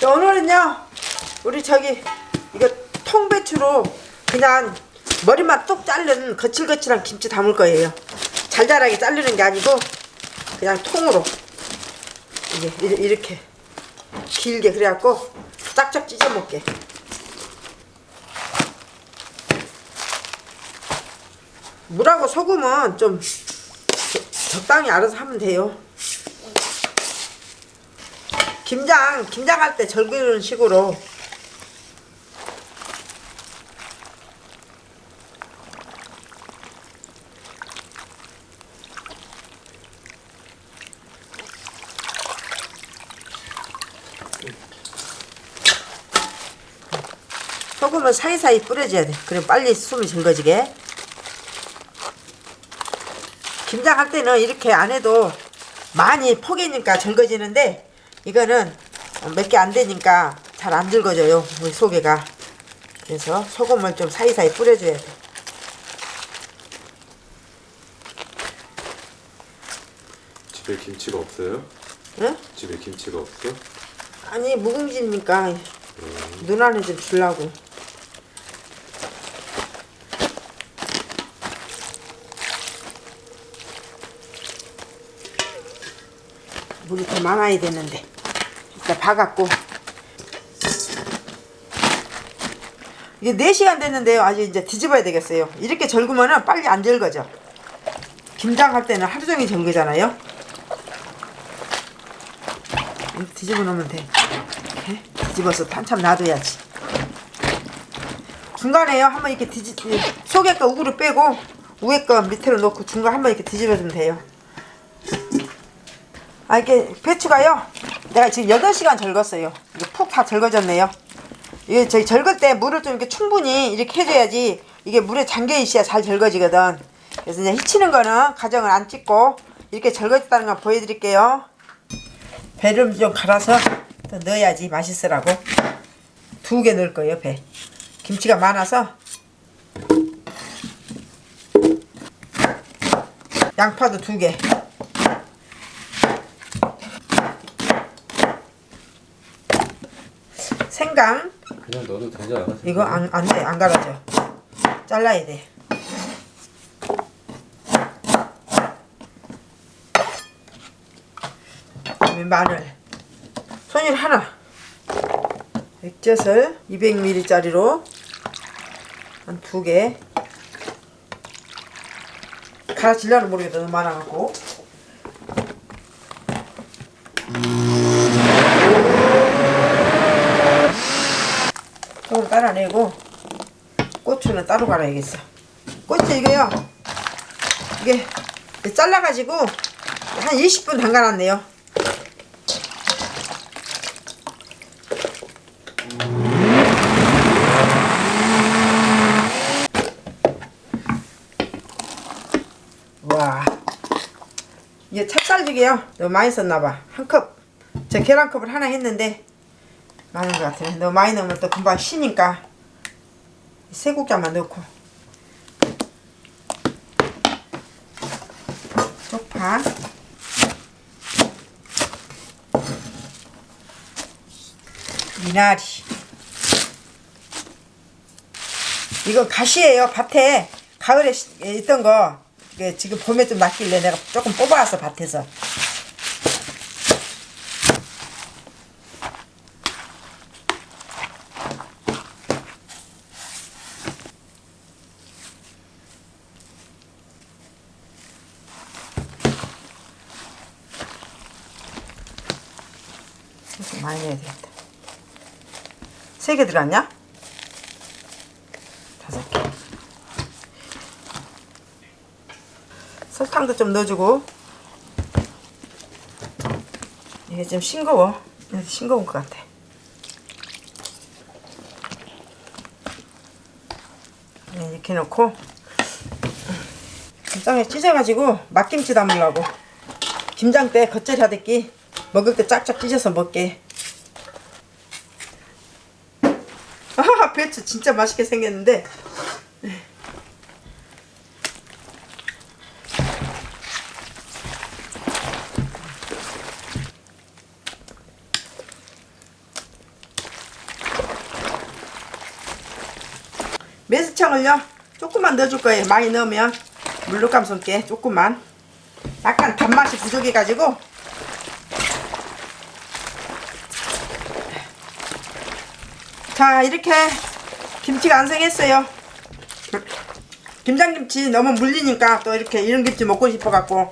자, 오늘은요 우리 저기 이거 통배추로 그냥 머리만 뚝 자른 거칠거칠한 김치 담을 거예요. 잘잘하게 자르는 게 아니고 그냥 통으로. 이게 이렇게 길게 그래갖고 짝짝 찢어 먹게. 물하고 소금은 좀 저- 적당히 알아서 하면 돼요 김장 김장할 때 절기는 식으로 소금은 사이사이 뿌려줘야 돼. 그럼 빨리 숨이 즐거지게. 김장할 때는 이렇게 안 해도 많이 포개니까 즐거지는데 이거는 몇 개 안 되니까 잘안 즐거져요. 우리 소개가. 그래서 소금을 좀 사이사이 뿌려줘야 돼. 집에 김치가 없어요? 응? 집에 김치가 없어? 아니 묵은지니까 누나는 좀 주려고. 물이 더 많아야 되는데. 일단 봐갖고. 이게 4시간 됐는데요. 아직 이제 뒤집어야 되겠어요. 이렇게 절구면은 빨리 안 절거져 김장 할 때는 하루 종일 절거잖아요. 뒤집어 놓으면 돼. 이렇게 뒤집어서 한참 놔둬야지. 중간에요. 한번 이렇게 뒤집 속에 거 우구를 빼고 위에 거 밑으로 놓고 중간 한번 이렇게 뒤집어주면 돼요 아 이게 배추가요? 내가 지금 8시간 절궜어요. 이게 푹 다 절거졌네요. 이게 저희 절글 때 물을 좀 이렇게 충분히 이렇게 해줘야지 이게 물에 잠겨 있어야 잘 절거지거든. 그래서 이제 히치는 거는 가정을 안 찍고 이렇게 절거졌다는 걸 보여드릴게요. 배를 좀 갈아서 또 넣어야지 맛있으라고. 두 개 넣을 거예요 배. 김치가 많아서. 양파도 두개 생강 그냥 넣어도 되지 않아? 이거 안, 안 돼, 안 갈아져. 잘라야 돼. 마늘. 손님 하나. 액젓을 200ml짜리로 한 두 개. 갈아질려는 모르겠다. 너무 많아갖고. 조금 따라내고 고추는 따로 갈아야겠어. 고추 이게요. 이게 잘라가지고 한 20분 담가놨네요. 와. 이게 찹쌀죽이에요. 너무 많이 썼나봐. 한컵제 계란컵을 하나 했는데 많은 것 같아요. 너무 많이 넣으면 또 금방 쉬니까. 세 국자만 넣고. 쪽파. 미나리. 이거 가시예요 밭에. 가을에 시- 있던 거. 지금 봄에 좀 났길래 내가 조금 뽑아왔어 밭에서 많이 넣어야 되겠다. 세 개 들어갔냐? 다섯 개. 설탕도 좀 넣어주고. 이게 좀 싱거워. 싱거운 것 같아. 네, 이렇게 넣고 김장에 찢어가지고 막김치 담으려고 김장 때 겉절이 하듯이 먹을 때 짝짝 찢어서 먹게 와 배추 진짜 맛있게 생겼는데. 매수청을요 조금만 넣어줄 거예요. 많이 넣으면 물룩감 손게 조금만. 약간 단맛이 부족해가지고. 자 이렇게 김치가 완성했어요. 김장김치 너무 물리니까 또 이렇게 이런 김치 먹고 싶어 갖고